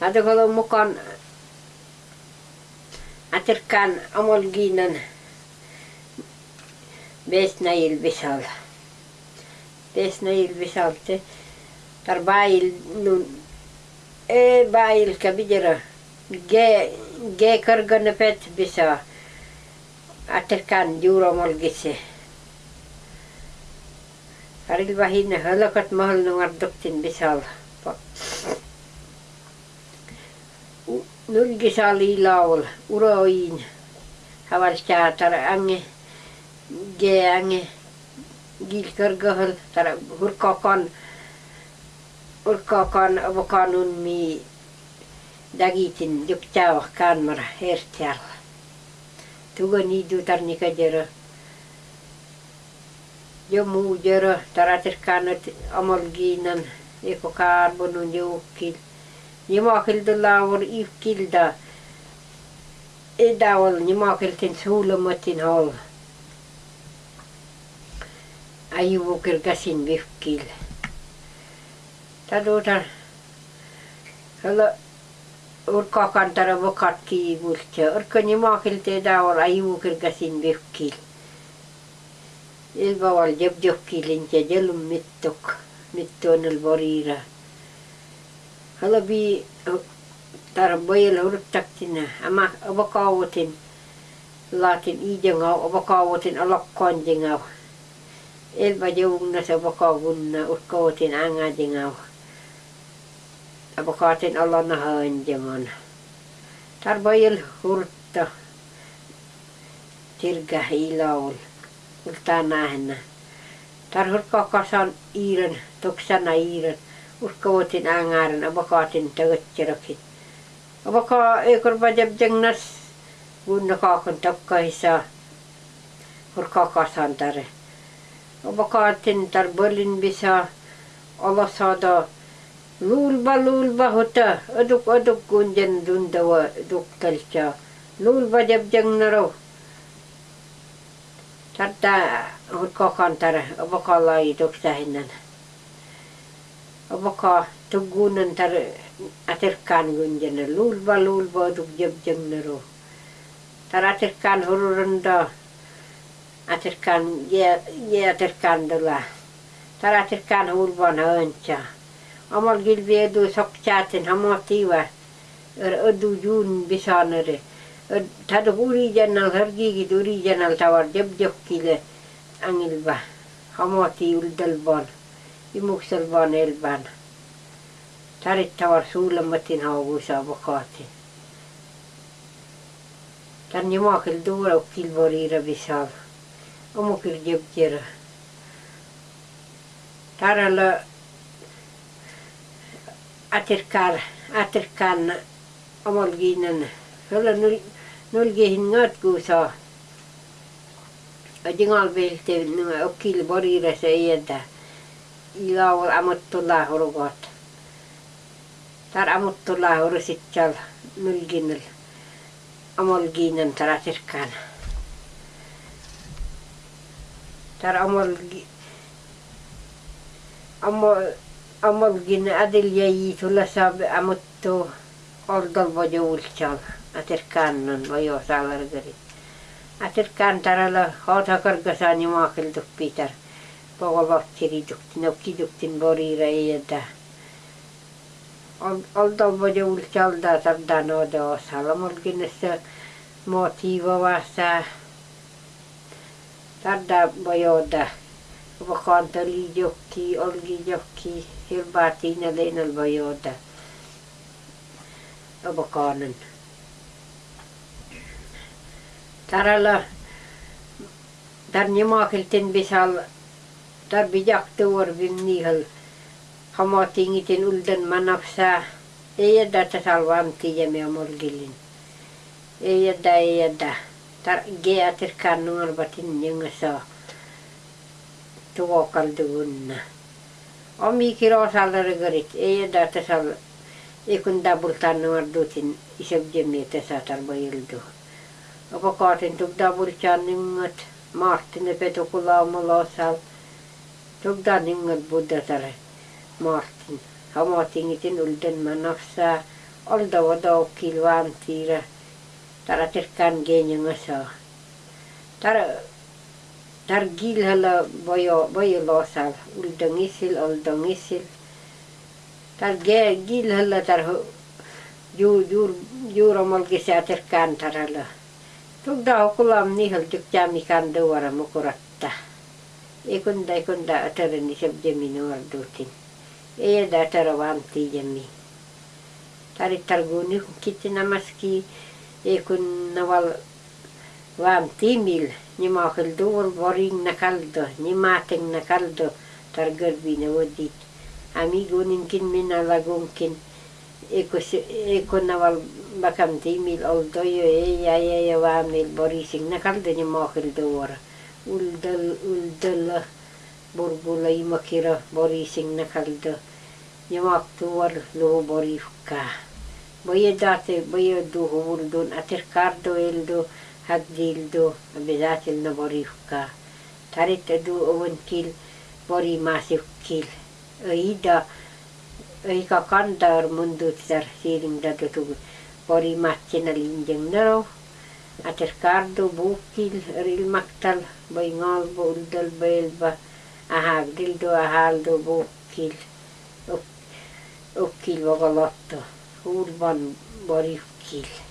Tadakolo mukaan aterkan amolginan besnail bisal. Besnail bisal te tarbail nun e bail kabijera ge ge kargana pet bisa aterkan juro molgise. Karil vahinna halakat mahal bisal. nylkisalilla ol uroin havar tar ange ge ange gilkörgöhöl tar hurkakan urkakan vakanun mi dagitin juktaavah kanmara hertialla. Tugo niidu tarnika jero. Jo muu jero taratiskanat amolgiinan ekokarbonun joukkiin. Jumakilda laavur iivkilda. Edawal jumakiltin suulamatin hol. Ajuvukil käsin vihkil. Tadutar. Hela urkakantara vakatki bultse. Urka jumakilta edawal ajuvukil käsin e vihkil. Ilbaval jebjokkilinja jelum mittok. Mittoon el boriira. Halabi tar boyel hurtaktina ama abakawatin latin ijangau abakawatin alakkonjingau elba jewungna sa abakawunna urkawatin angajingau abakawatin alana hanjangon tar boyel hurta tirga ilaul ultanahna tar hurkakasan iiran toksana iiran uskotin angaran abakatin tagatchirakit abaka ekor bajab jengnas gunna kakan takkaisa hurkakasan tare abakatin tar berlin bisa Allah sada lulba lulba hota aduk aduk gunjan dundawa duk talcha lulba jab jengnaro tarta hurkakan tare abakalai duk sahinan baka tuggunan tar atirkan gunjana lulba lulba duk jeb jengnaro tar atirkan hururunda atirkan ye ye atirkan dula tar atirkan hulban höncha amal gilvedu sokchatin hamotiva er, er ödu jun bisanere er, tar huri jannal hargigi duri jannal tawar jeb jeb kile angilba hamoti uldalbon imuksella vaan elvän. Tarittavar suuremmatin hauvuisa vakaati. Tän jumakel tuolla kilvoriira visav. Omukil jebkir. Taralla Och aterkan omalgiinen. Kyllä nulgihin notkuusaa. Adingal vehtevin, okkil boriira se ientä. ilawal amuttullaahu rugoot tar amuttullaahu rusitchal nulginul amolgiinan taratirkaan tar amolgi amolgin adiljayiitulla saab amuttu oldolvo joulchal atirkaannon lojosaalargari atirkaan tarala hootakorgasaani maakilduppiitar maakiltuk pitar. pogolottiriduktin okkiduktin borira eeda oldalvoja ulcalda tardanoda osalamolginessa motivovassa tarda bojoda vakantali jokki olgi jokki hilbaatina leinal bojoda avakanen tarala tarnimakelten bisal tar bijak tuor vim nihal hamatingitin uldan manafsa ei yadda ta salvanti ja me amolgilin ei yadda ei tar geatir kannungar batin nyangasa tuokal duunna omi kiro sallargarit ei yadda ta sal ikun dabul tannungar dutin isab jemmi ta satar bayildu apakaatin tuk dabul channingat Тогда нингет буддатары. Мартин. Хаматингитин үлден манавса. Олда вода килван тира. Тара теркан генинга са. Тара тар гилхала бойо бойо лосал. Үлден исил, олден исил. Тар гилхала тар юр юр юрамал гесе теркан тарала. Тогда окулам нихал дюктям икан дуара мукурат. Ikunda ikunda atarani sabjami nuardutin iya da tara vaamti jami tarittarguni kitti namaski ekun nawal vam timil ni makil dur boring nakaldo ni mateng nakaldo targarbi na wadit ami gunin kin mina lagunkin ekos ekon nawal bakam timil oldo yo e ya ya ya vamil borising nakaldo ni makil dur uldal uldala burbulay makira bori singna kalida yamak tuwar lo bori fka boye date boye do hubul don atir kardo eldo hagdildo abedatil na bori fka tarit do owen kil bori masif kil aida aika kandar mundu tsar siring dadu bori matina injeng naro aterkardu bukil rilmaktal baingalbu uldal belba ahagdildu ahaldu bukil ukkil vagalottu huurban barikil.